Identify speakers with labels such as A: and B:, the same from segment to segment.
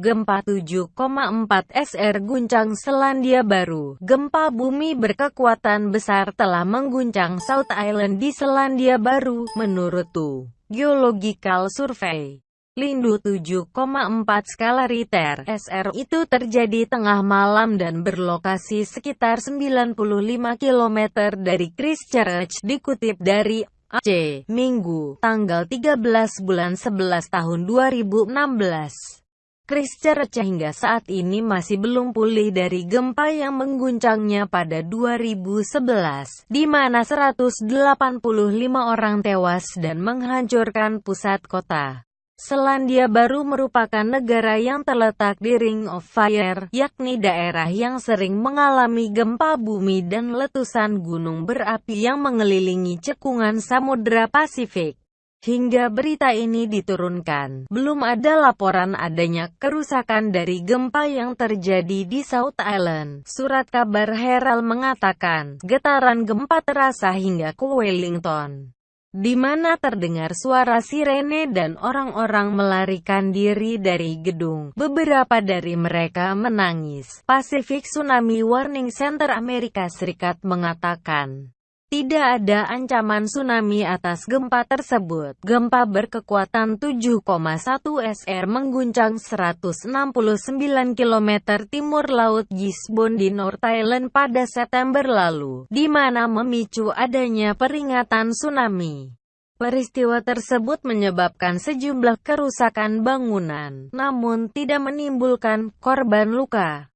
A: Gempa 7,4 SR guncang Selandia Baru. Gempa bumi berkekuatan besar telah mengguncang South Island di Selandia Baru, menurut Tu Geological Survey. Lindu 7,4 skala Richter SR itu terjadi tengah malam dan berlokasi sekitar 95 km dari Christchurch dikutip dari AC Minggu, tanggal 13 bulan 11 tahun 2016. Christchurch hingga saat ini masih belum pulih dari gempa yang mengguncangnya pada 2011, di mana 185 orang tewas dan menghancurkan pusat kota. Selandia Baru merupakan negara yang terletak di Ring of Fire, yakni daerah yang sering mengalami gempa bumi dan letusan gunung berapi yang mengelilingi cekungan Samudra Pasifik. Hingga berita ini diturunkan, belum ada laporan adanya kerusakan dari gempa yang terjadi di South Island. Surat kabar Herald mengatakan, getaran gempa terasa hingga ke Wellington di mana terdengar suara sirene dan orang-orang melarikan diri dari gedung. Beberapa dari mereka menangis. Pacific Tsunami Warning Center Amerika Serikat mengatakan, tidak ada ancaman tsunami atas gempa tersebut. Gempa berkekuatan 7,1 SR mengguncang 169 km timur laut Gisborne di North Island pada September lalu, di mana memicu adanya peringatan tsunami. Peristiwa tersebut menyebabkan sejumlah kerusakan bangunan, namun tidak menimbulkan korban luka.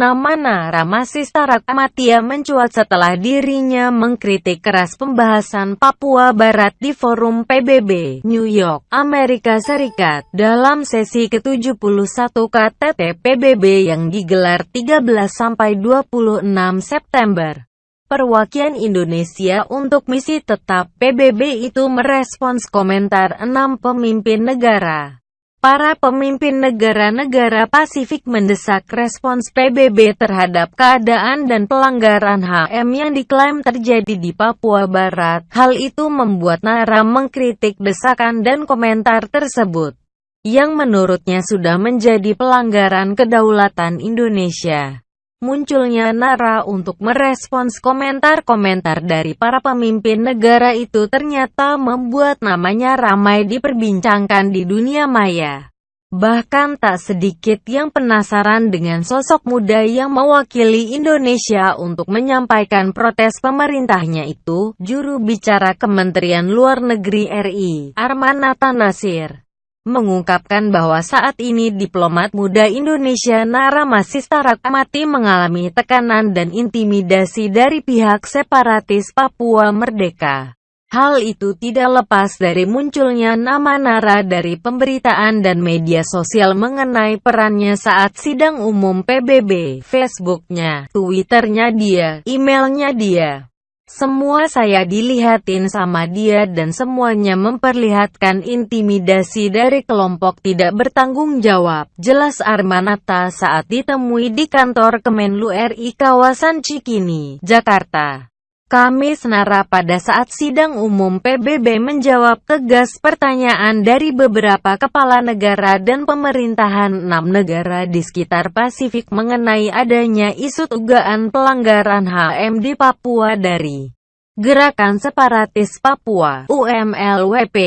A: Nama Nara masih syarat Matia mencuat setelah dirinya mengkritik keras pembahasan Papua Barat di forum PBB, New York, Amerika Serikat, dalam sesi ke-71 KTT PBB yang digelar 13-26 September. Perwakilan Indonesia untuk misi tetap PBB itu merespons komentar enam pemimpin negara. Para pemimpin negara-negara Pasifik mendesak respons PBB terhadap keadaan dan pelanggaran HM yang diklaim terjadi di Papua Barat. Hal itu membuat Nara mengkritik desakan dan komentar tersebut, yang menurutnya sudah menjadi pelanggaran kedaulatan Indonesia. Munculnya Nara untuk merespons komentar-komentar dari para pemimpin negara itu ternyata membuat namanya ramai diperbincangkan di dunia maya. Bahkan tak sedikit yang penasaran dengan sosok muda yang mewakili Indonesia untuk menyampaikan protes pemerintahnya itu, juru bicara Kementerian Luar Negeri RI, Armanata Nasir, mengungkapkan bahwa saat ini diplomat muda Indonesia Nara masih mati mengalami tekanan dan intimidasi dari pihak separatis Papua Merdeka. Hal itu tidak lepas dari munculnya nama Nara dari pemberitaan dan media sosial mengenai perannya saat sidang umum PBB, Facebooknya, Twitternya dia, emailnya dia. Semua saya dilihatin sama dia dan semuanya memperlihatkan intimidasi dari kelompok tidak bertanggung jawab. Jelas Armanata saat ditemui di kantor Kemenlu RI kawasan Cikini, Jakarta. Kamis Nara pada saat sidang umum PBB menjawab tegas pertanyaan dari beberapa kepala negara dan pemerintahan enam negara di sekitar Pasifik mengenai adanya isu dugaan pelanggaran HM di Papua dari Gerakan Separatis Papua UMLWP.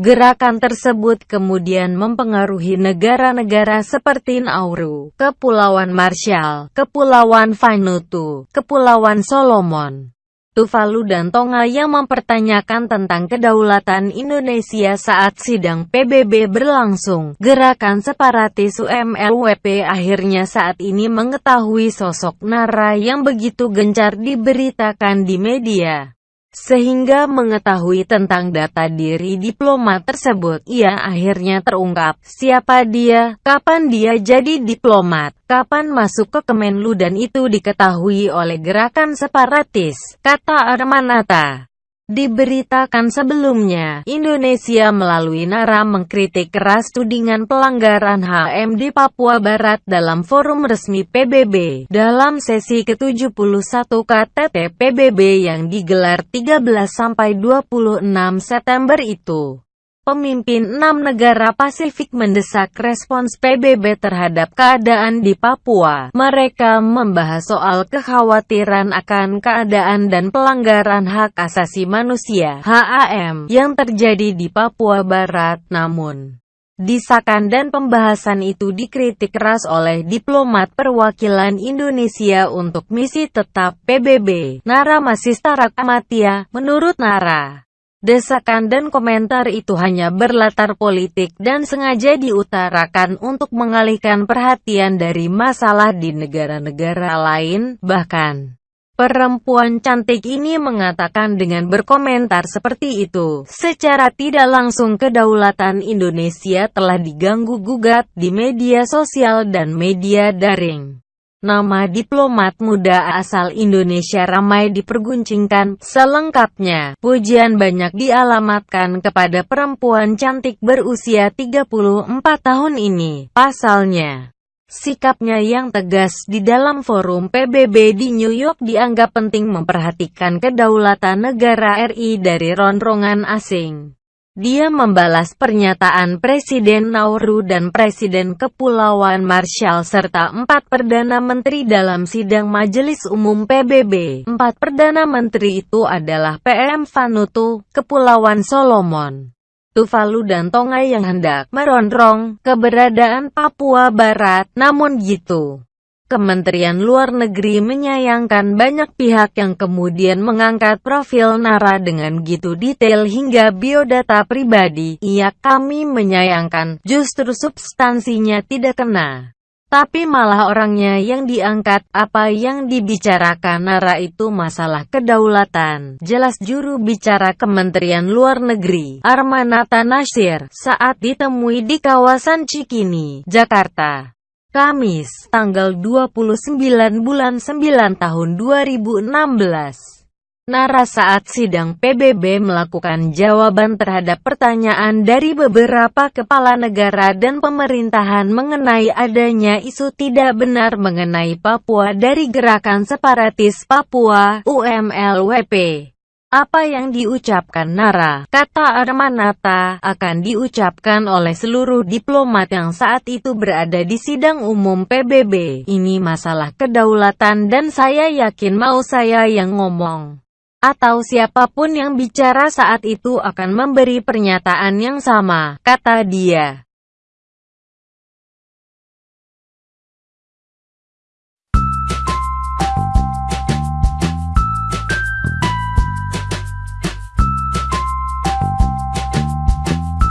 A: Gerakan tersebut kemudian mempengaruhi negara-negara seperti Nauru, Kepulauan Marshall, Kepulauan Vanuatu, Kepulauan Solomon, Tuvalu dan Tonga yang mempertanyakan tentang kedaulatan Indonesia saat sidang PBB berlangsung. Gerakan separatis UMLWP akhirnya saat ini mengetahui sosok Nara yang begitu gencar diberitakan di media. Sehingga mengetahui tentang data diri diplomat tersebut, ia akhirnya terungkap. Siapa dia, kapan dia jadi diplomat, kapan masuk ke Kemenlu dan itu diketahui oleh gerakan separatis, kata Armanata. Diberitakan sebelumnya, Indonesia melalui Nara mengkritik keras tudingan pelanggaran HM di Papua Barat dalam forum resmi PBB. Dalam sesi ke-71 KTT PBB yang digelar 13-26 September itu. Pemimpin enam negara Pasifik mendesak respons PBB terhadap keadaan di Papua. Mereka membahas soal kekhawatiran akan keadaan dan pelanggaran hak asasi manusia (HAM) yang terjadi di Papua Barat. Namun, Disakan dan pembahasan itu dikritik keras oleh diplomat perwakilan Indonesia untuk misi tetap PBB, Nara Masista Amatia, menurut Nara. Desakan dan komentar itu hanya berlatar politik dan sengaja diutarakan untuk mengalihkan perhatian dari masalah di negara-negara lain, bahkan. Perempuan cantik ini mengatakan dengan berkomentar seperti itu, secara tidak langsung kedaulatan Indonesia telah diganggu-gugat di media sosial dan media daring. Nama diplomat muda asal Indonesia ramai diperguncingkan. Selengkapnya, pujian banyak dialamatkan kepada perempuan cantik berusia 34 tahun ini. Pasalnya, sikapnya yang tegas di dalam forum PBB di New York dianggap penting memperhatikan kedaulatan negara RI dari ronrongan asing. Dia membalas pernyataan Presiden Nauru dan Presiden Kepulauan Marshall serta empat Perdana Menteri dalam sidang Majelis Umum PBB. Empat Perdana Menteri itu adalah PM Vanuatu, Kepulauan Solomon, Tuvalu dan Tonga yang hendak merongrong keberadaan Papua Barat. Namun gitu. Kementerian Luar Negeri menyayangkan banyak pihak yang kemudian mengangkat profil Nara dengan gitu detail hingga biodata pribadi. Iya, kami menyayangkan, justru substansinya tidak kena. Tapi malah orangnya yang diangkat, apa yang dibicarakan Nara itu masalah kedaulatan. Jelas juru bicara Kementerian Luar Negeri, Armanata Nasir, saat ditemui di kawasan Cikini, Jakarta. Kamis, tanggal 29 bulan 9 tahun 2016. Nara saat sidang PBB melakukan jawaban terhadap pertanyaan dari beberapa kepala negara dan pemerintahan mengenai adanya isu tidak benar mengenai Papua dari Gerakan Separatis Papua UMLWP. Apa yang diucapkan Nara, kata Armanata, akan diucapkan oleh seluruh diplomat yang saat itu berada di sidang umum PBB. Ini masalah kedaulatan dan saya yakin mau saya yang ngomong. Atau siapa pun yang bicara saat itu akan memberi pernyataan yang sama, kata dia.